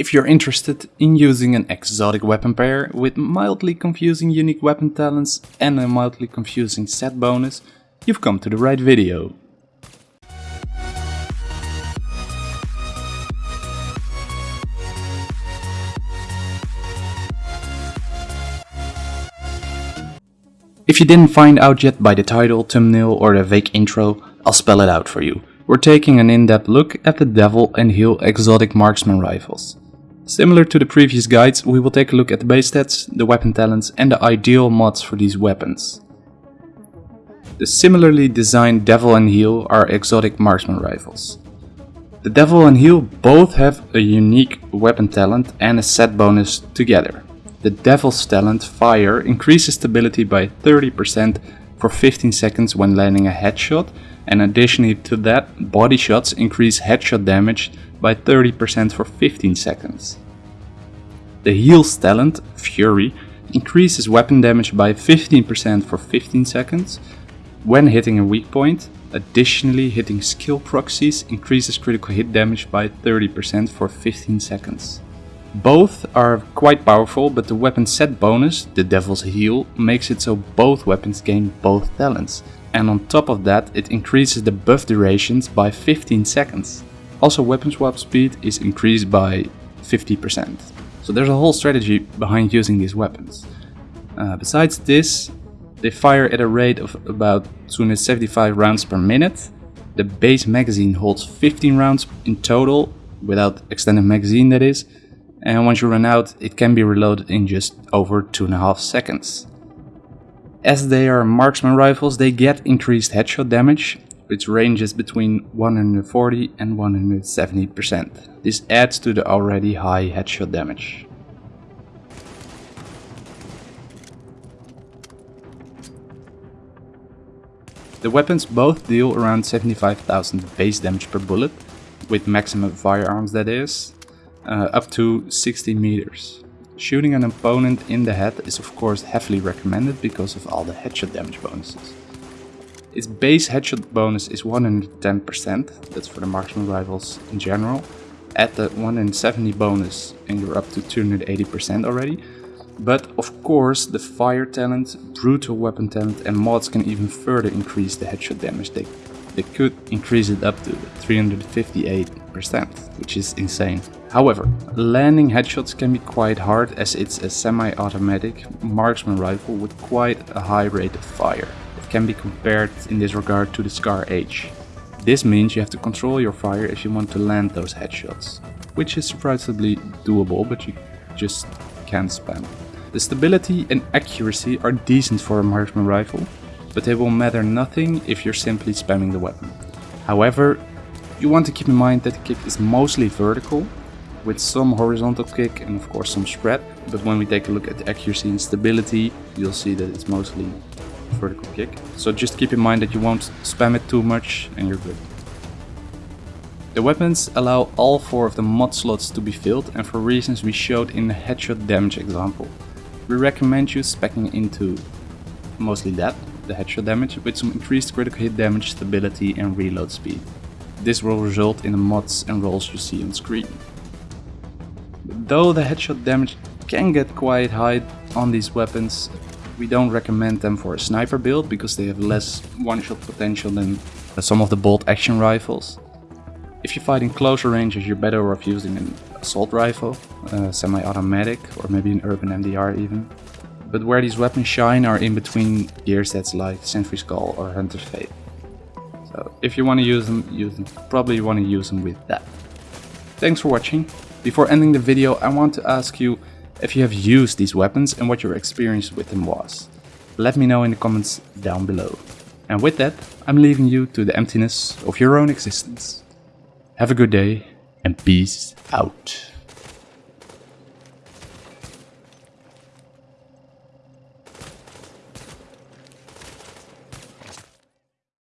If you're interested in using an exotic weapon pair with mildly confusing unique weapon talents and a mildly confusing set bonus, you've come to the right video. If you didn't find out yet by the title, thumbnail or the vague intro, I'll spell it out for you. We're taking an in-depth look at the Devil and Heel exotic marksman rifles. Similar to the previous guides, we will take a look at the base stats, the weapon talents and the ideal mods for these weapons. The similarly designed Devil and Heel are exotic marksman rifles. The Devil and Heel both have a unique weapon talent and a set bonus together. The Devil's talent Fire increases stability by 30% for 15 seconds when landing a headshot and additionally to that, body shots increase headshot damage by 30% for 15 seconds. The Heel's talent, Fury, increases weapon damage by 15% for 15 seconds when hitting a weak point. Additionally, hitting skill proxies increases critical hit damage by 30% for 15 seconds. Both are quite powerful, but the weapon set bonus, the Devil's Heel, makes it so both weapons gain both talents, and on top of that it increases the buff durations by 15 seconds. Also weapon swap speed is increased by 50%. So there's a whole strategy behind using these weapons. Uh, besides this, they fire at a rate of about 275 rounds per minute. The base magazine holds 15 rounds in total, without extended magazine that is, and once you run out it can be reloaded in just over 2.5 seconds. As they are marksman rifles, they get increased headshot damage, which ranges between 140 and 170%. This adds to the already high headshot damage. The weapons both deal around 75,000 base damage per bullet, with maximum firearms that is, uh, up to 60 meters. Shooting an opponent in the head is of course heavily recommended because of all the headshot damage bonuses. Its base headshot bonus is 110%, that's for the marksman rifles in general. Add the 170 bonus and you're up to 280% already. But of course the fire talent, brutal weapon talent and mods can even further increase the headshot damage. They, they could increase it up to 358%, which is insane. However, landing headshots can be quite hard as it's a semi-automatic marksman rifle with quite a high rate of fire. It can be compared in this regard to the Scar H. This means you have to control your fire if you want to land those headshots, which is surprisingly doable but you just can't spam. The stability and accuracy are decent for a marksman rifle, but they will matter nothing if you're simply spamming the weapon. However, you want to keep in mind that the kick is mostly vertical with some horizontal kick and of course some spread. But when we take a look at the accuracy and stability, you'll see that it's mostly vertical kick. So just keep in mind that you won't spam it too much and you're good. The weapons allow all four of the mod slots to be filled and for reasons we showed in the headshot damage example. We recommend you specking into mostly that, the headshot damage, with some increased critical hit damage, stability and reload speed. This will result in the mods and rolls you see on screen. Though the headshot damage can get quite high on these weapons, we don't recommend them for a sniper build because they have less one-shot potential than some of the bolt action rifles. If you fight in closer ranges you're better off using an assault rifle, uh, semi-automatic or maybe an urban MDR even. But where these weapons shine are in between gear sets like Sentry's Call or Hunter's Faith. So if you want to use them, them. Probably want to use them with that. Thanks for watching. Before ending the video, I want to ask you if you have used these weapons and what your experience with them was. Let me know in the comments down below. And with that, I'm leaving you to the emptiness of your own existence. Have a good day and peace out.